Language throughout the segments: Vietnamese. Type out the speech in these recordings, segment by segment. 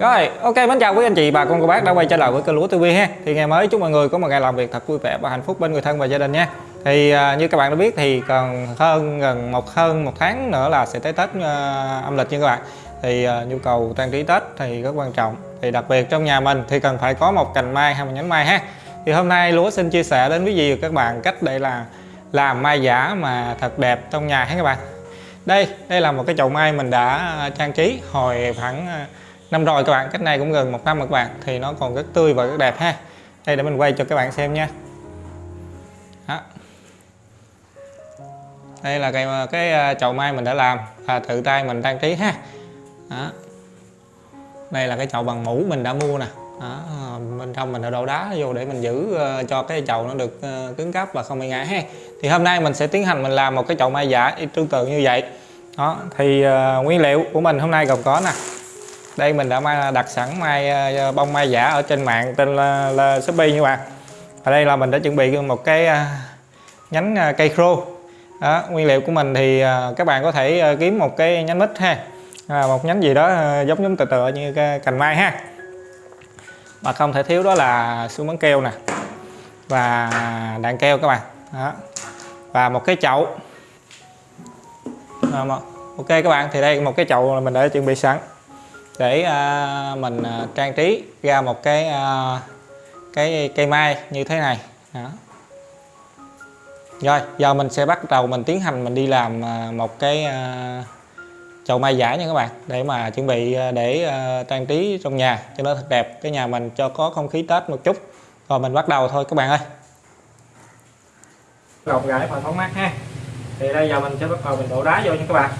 Rồi, ok mến chào quý anh chị bà con cô bác đã quay trở lại với kênh lúa TV ha. Thì ngày mới chúc mọi người có một ngày làm việc thật vui vẻ và hạnh phúc bên người thân và gia đình nha. Thì à, như các bạn đã biết thì còn hơn gần một hơn một tháng nữa là sẽ tới Tết à, âm lịch nha các bạn. Thì à, nhu cầu trang trí Tết thì rất quan trọng. Thì đặc biệt trong nhà mình thì cần phải có một cành mai hay một nhánh mai ha. Thì hôm nay lúa xin chia sẻ đến quý vị và các bạn cách để là làm mai giả mà thật đẹp trong nhà ha các bạn. Đây, đây là một cái chậu mai mình đã à, trang trí hồi khoảng à, năm rồi các bạn cách này cũng gần một năm rồi các bạn thì nó còn rất tươi và rất đẹp ha đây để mình quay cho các bạn xem nha đó. đây là cái cái à, chậu mai mình đã làm và tự tay mình trang trí ha đó. đây là cái chậu bằng mũ mình đã mua nè đó. bên trong mình đã đổ đá vô để mình giữ à, cho cái chậu nó được à, cứng cáp và không bị ngã ha thì hôm nay mình sẽ tiến hành mình làm một cái chậu mai giả tương tự như vậy đó thì uh, nguyên liệu của mình hôm nay gồm có nè đây mình đã đặt sẵn mai ờ, ờ, bông mai giả ở trên mạng tên là, là Shopee như bạn. Ở đây là mình đã chuẩn bị một cái ờ, nhánh cây khô. Đó, nguyên liệu của mình thì các bạn có thể kiếm một cái nhánh mít ha. À, một nhánh gì đó giống giống tựa tựa như cái cành mai ha. Mà không thể thiếu đó là xuống bắn keo nè. Và đạn keo các bạn. Đó. và một cái chậu. Ok các bạn thì đây một cái chậu là mình đã chuẩn bị sẵn để à, mình à, trang trí ra một cái à, cái cây mai như thế này. Đó. rồi giờ mình sẽ bắt đầu mình tiến hành mình đi làm à, một cái à, chậu mai giả nha các bạn để mà chuẩn bị à, để uh, trang trí trong nhà cho nó thật đẹp cái nhà mình cho có không khí Tết một chút. Rồi mình bắt đầu thôi các bạn ơi. Gọng gãi và thoáng mát ha. Thì đây giờ mình sẽ bắt đầu mình đổ đá vô nha các bạn.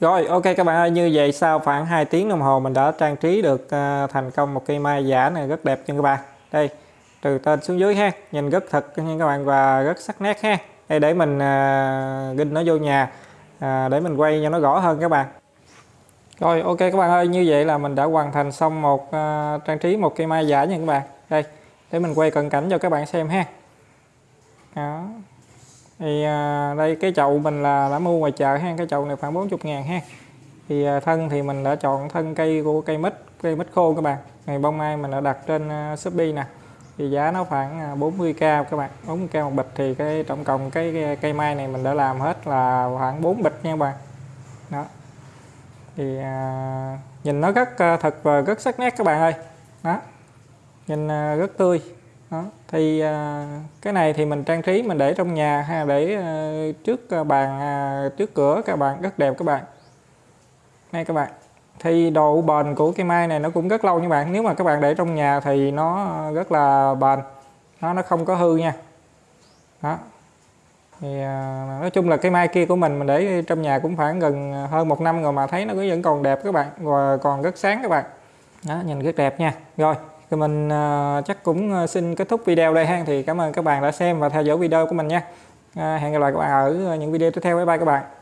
Rồi ok các bạn ơi như vậy sau khoảng 2 tiếng đồng hồ mình đã trang trí được uh, thành công một cây mai giả này rất đẹp cho các bạn. Đây từ trên xuống dưới ha nhìn rất thật nha các bạn và rất sắc nét ha. Đây để mình à, uh, ginh nó vô nhà uh, để mình quay cho nó rõ hơn các bạn. Rồi ok các bạn ơi như vậy là mình đã hoàn thành xong một uh, trang trí một cây mai giả nha các bạn. Đây để mình quay cận cảnh cho các bạn xem ha. Đó thì à, đây cái chậu mình là đã mua ngoài chợ ha cái chậu này khoảng 40 ngàn ha. Thì à, thân thì mình đã chọn thân cây của cây mít cây mít khô các bạn. Ngày bông mai mình đã đặt trên uh, Shopee nè. Thì giá nó khoảng à, 40k các bạn. 40k một bịch thì cái tổng cộng cái cây mai này mình đã làm hết là khoảng 4 bịch nha các bạn. Đó. Thì à, nhìn nó rất uh, thật và rất sắc nét các bạn ơi. Đó. Nhìn uh, rất tươi đó. thì à, cái này thì mình trang trí, mình để trong nhà hay để à, trước à, bàn trước cửa, các bạn, rất đẹp các bạn. Đây các bạn, thì độ bền của cây mai này nó cũng rất lâu nha bạn. Nếu mà các bạn để trong nhà thì nó rất là bền, nó nó không có hư nha. Đó. Thì nói chung là cái mai kia của mình mình để trong nhà cũng khoảng gần hơn một năm rồi mà thấy nó vẫn còn đẹp các bạn, và còn rất sáng các bạn. Đó, nhìn rất đẹp nha. Rồi thì mình à, chắc cũng à, xin kết thúc video đây ha. Thì cảm ơn các bạn đã xem và theo dõi video của mình nha. À, hẹn gặp lại các bạn ở những video tiếp theo. Bye bye các bạn.